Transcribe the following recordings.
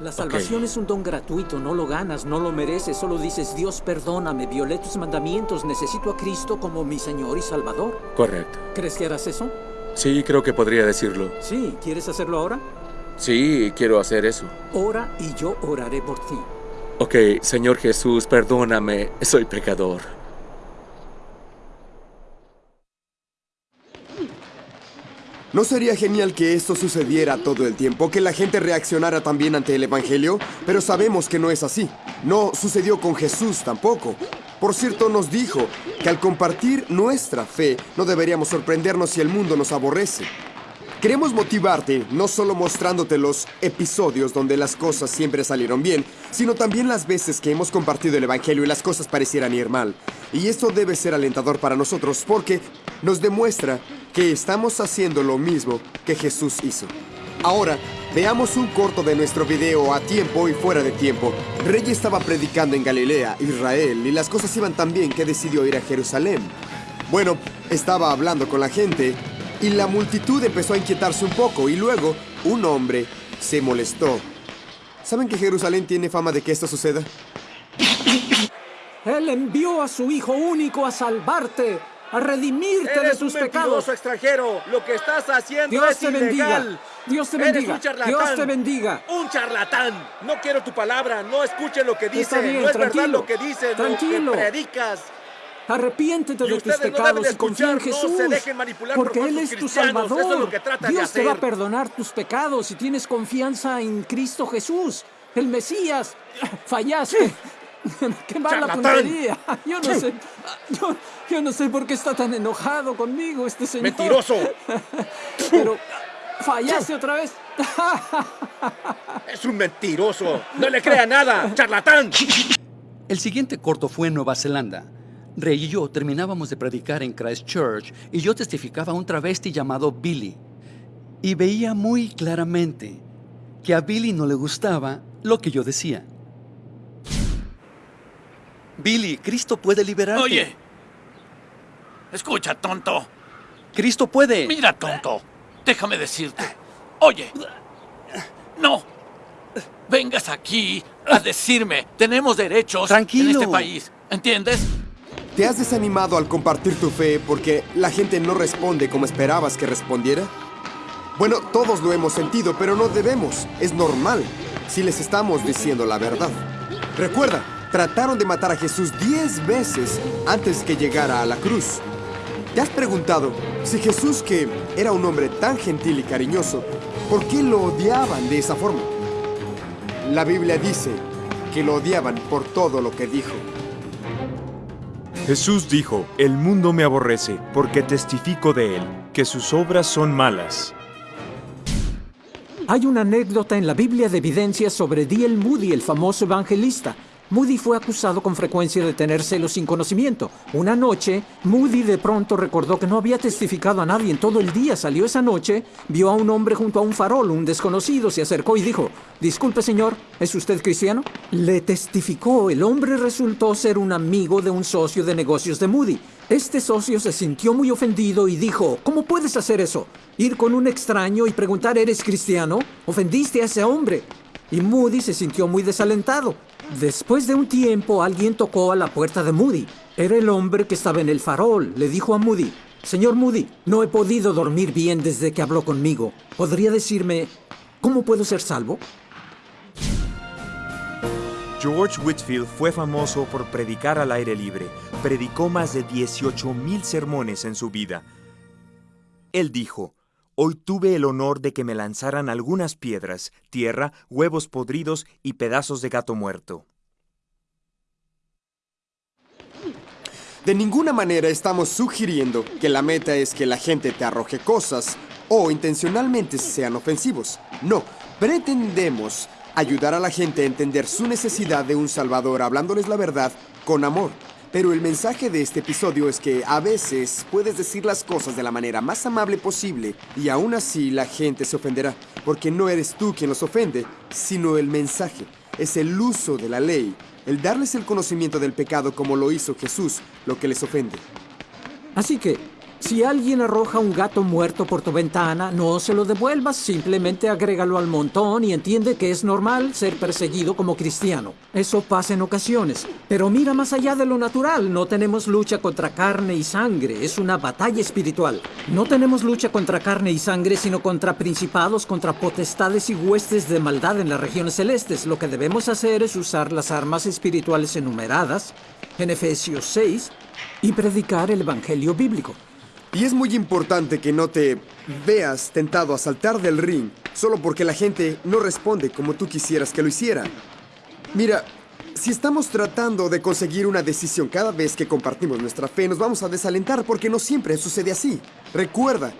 La salvación es un don gratuito, no lo ganas, no lo mereces, solo dices, Dios perdóname, violé tus mandamientos, necesito a Cristo como mi Señor y Salvador. Correcto. ¿Crees que harás eso? Sí, creo que podría decirlo. Sí, ¿quieres hacerlo ahora? Sí, quiero hacer eso. Ora y yo oraré por ti. Ok, Señor Jesús, perdóname, soy pecador. ¿No sería genial que esto sucediera todo el tiempo, que la gente reaccionara también ante el Evangelio? Pero sabemos que no es así. No sucedió con Jesús tampoco. Por cierto, nos dijo que al compartir nuestra fe no deberíamos sorprendernos si el mundo nos aborrece. Queremos motivarte no solo mostrándote los episodios donde las cosas siempre salieron bien, sino también las veces que hemos compartido el Evangelio y las cosas parecieran ir mal. Y esto debe ser alentador para nosotros porque nos demuestra que estamos haciendo lo mismo que Jesús hizo. Ahora, veamos un corto de nuestro video a tiempo y fuera de tiempo. Rey estaba predicando en Galilea, Israel, y las cosas iban tan bien que decidió ir a Jerusalén. Bueno, estaba hablando con la gente y la multitud empezó a inquietarse un poco y luego un hombre se molestó. ¿Saben que Jerusalén tiene fama de que esto suceda? Él envió a su Hijo único a salvarte, a redimirte de tus un pecados. extranjero. Lo que estás haciendo Dios es te bendiga. Dios te Eres bendiga. un. Dios te bendiga. Un charlatán. No quiero tu palabra. No escuche lo que dice. Bien, no es tranquilo. verdad lo que dice. Tranquilo. Lo que predicas. Arrepiéntete de tus no pecados y confía en no Jesús. por porque Él es tu Salvador. es lo que Dios te va a perdonar tus pecados si tienes confianza en Cristo Jesús, el Mesías. Fallaste. Qué mala Charlatán. puntería. Yo no sé. Yo, yo no sé por qué está tan enojado conmigo este señor. Mentiroso. Pero fallaste otra vez. Es un mentiroso. No le crea nada. Charlatán. El siguiente corto fue en Nueva Zelanda. Rey y yo terminábamos de predicar en Christchurch y yo testificaba a un travesti llamado Billy. Y veía muy claramente que a Billy no le gustaba lo que yo decía. Billy, Cristo puede liberarte. Oye, escucha, tonto. Cristo puede. Mira, tonto. Déjame decirte. Oye, no. Vengas aquí a decirme, tenemos derechos Tranquilo. en este país. ¿Entiendes? ¿Te has desanimado al compartir tu fe porque la gente no responde como esperabas que respondiera? Bueno, todos lo hemos sentido, pero no debemos. Es normal si les estamos diciendo la verdad. Recuerda, trataron de matar a Jesús diez veces antes que llegara a la cruz. ¿Te has preguntado si Jesús, que era un hombre tan gentil y cariñoso, por qué lo odiaban de esa forma? La Biblia dice que lo odiaban por todo lo que dijo. Jesús dijo, El mundo me aborrece, porque testifico de él, que sus obras son malas. Hay una anécdota en la Biblia de evidencias sobre D.L. Moody, el famoso evangelista. Moody fue acusado con frecuencia de tener celos sin conocimiento. Una noche, Moody de pronto recordó que no había testificado a nadie en todo el día. Salió esa noche, vio a un hombre junto a un farol, un desconocido, se acercó y dijo, Disculpe señor, ¿es usted cristiano? Le testificó, el hombre resultó ser un amigo de un socio de negocios de Moody. Este socio se sintió muy ofendido y dijo, ¿cómo puedes hacer eso? Ir con un extraño y preguntar, ¿eres cristiano? Ofendiste a ese hombre. Y Moody se sintió muy desalentado. Después de un tiempo, alguien tocó a la puerta de Moody. Era el hombre que estaba en el farol. Le dijo a Moody, Señor Moody, no he podido dormir bien desde que habló conmigo. ¿Podría decirme cómo puedo ser salvo? George Whitfield fue famoso por predicar al aire libre. Predicó más de 18.000 sermones en su vida. Él dijo, Hoy tuve el honor de que me lanzaran algunas piedras, tierra, huevos podridos y pedazos de gato muerto. De ninguna manera estamos sugiriendo que la meta es que la gente te arroje cosas o intencionalmente sean ofensivos. No, pretendemos ayudar a la gente a entender su necesidad de un Salvador hablándoles la verdad con amor. Pero el mensaje de este episodio es que a veces puedes decir las cosas de la manera más amable posible y aún así la gente se ofenderá, porque no eres tú quien los ofende, sino el mensaje. Es el uso de la ley, el darles el conocimiento del pecado como lo hizo Jesús, lo que les ofende. Así que, Si alguien arroja un gato muerto por tu ventana, no se lo devuelvas, simplemente agrégalo al montón y entiende que es normal ser perseguido como cristiano. Eso pasa en ocasiones. Pero mira más allá de lo natural, no tenemos lucha contra carne y sangre, es una batalla espiritual. No tenemos lucha contra carne y sangre, sino contra principados, contra potestades y huestes de maldad en las regiones celestes. Lo que debemos hacer es usar las armas espirituales enumeradas en Efesios 6 y predicar el Evangelio bíblico. Y es muy importante que no te veas tentado a saltar del ring solo porque la gente no responde como tú quisieras que lo hiciera. Mira, si estamos tratando de conseguir una decisión cada vez que compartimos nuestra fe, nos vamos a desalentar porque no siempre sucede así. Recuerda,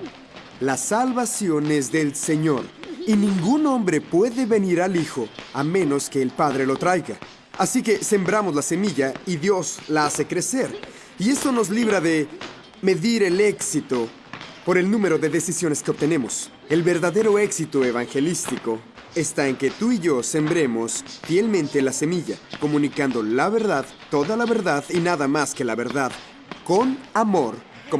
la salvación es del Señor y ningún hombre puede venir al Hijo a menos que el Padre lo traiga. Así que sembramos la semilla y Dios la hace crecer. Y esto nos libra de medir el éxito por el número de decisiones que obtenemos. El verdadero éxito evangelístico está en que tú y yo sembremos fielmente la semilla, comunicando la verdad, toda la verdad y nada más que la verdad, con amor